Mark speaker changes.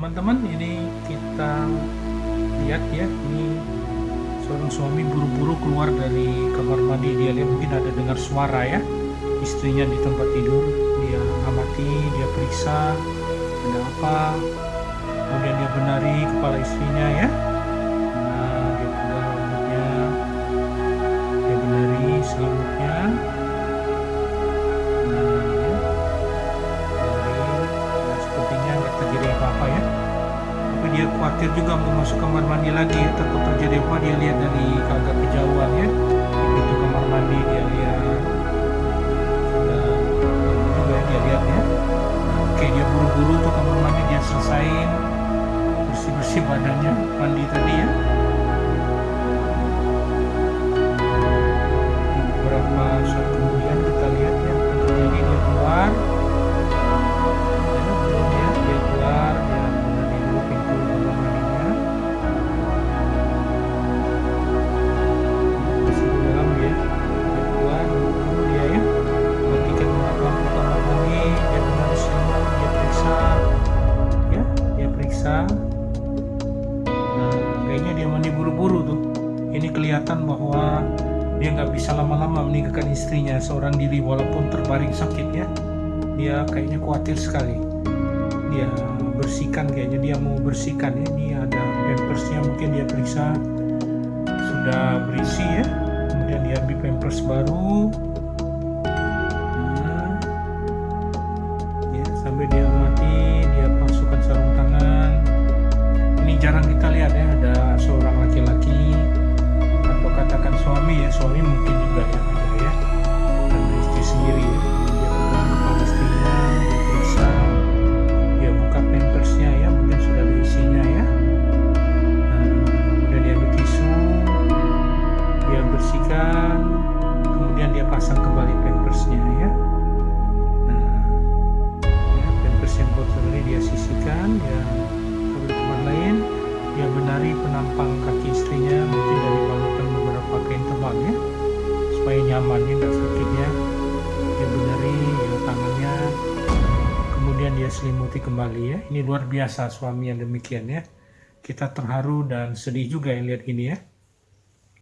Speaker 1: teman-teman ini kita lihat ya ini seorang suami buru-buru keluar dari kamar mandi. Dia lihat mungkin ada dengar suara ya. Istrinya di tempat tidur dia amati dia periksa ada apa. Kemudian dia benari kepala istrinya ya dia khawatir juga mau masuk kamar mandi lagi takut terjadi apa dia lihat dari agak kejauhan ya. Pintu kamar mandi dia lihat. Juga dia lihat ya. Oke dia buru-buru tuh kamar mandi dia selesain bersih-bersih badannya mandi tadi ya dia mandi buru-buru tuh. Ini kelihatan bahwa dia nggak bisa lama-lama meninggalkan istrinya seorang diri walaupun terbaring sakit ya. Dia kayaknya khawatir sekali. Dia bersihkan kayaknya dia mau bersihkan. Ya ini ada pampersnya mungkin dia periksa. Sudah berisi ya. Kemudian dia ambil pampers baru. Nah, ya sampai dia mati dia masukkan sarung tangan. Ini jarang kita suami ya suami mungkin juga ya ada ya ada istri sendiri ya dia pegang kepala istrinya dia periksa. Dia buka pampersnya ya mungkin sudah ada ya. Nah, kemudian dia ambil dia bersihkan kemudian dia pasang kembali pampersnya ya. Nah ya, pampers yang kotor dia sisihkan taruh di tempat lain dia benari penampang kaki istrinya mungkin dari balutan supaya nyaman ya nggak sakitnya dia benari ya tangannya. Kemudian dia selimuti kembali ya. Ini luar biasa suami yang demikian ya. Kita terharu dan sedih juga yang lihat ini ya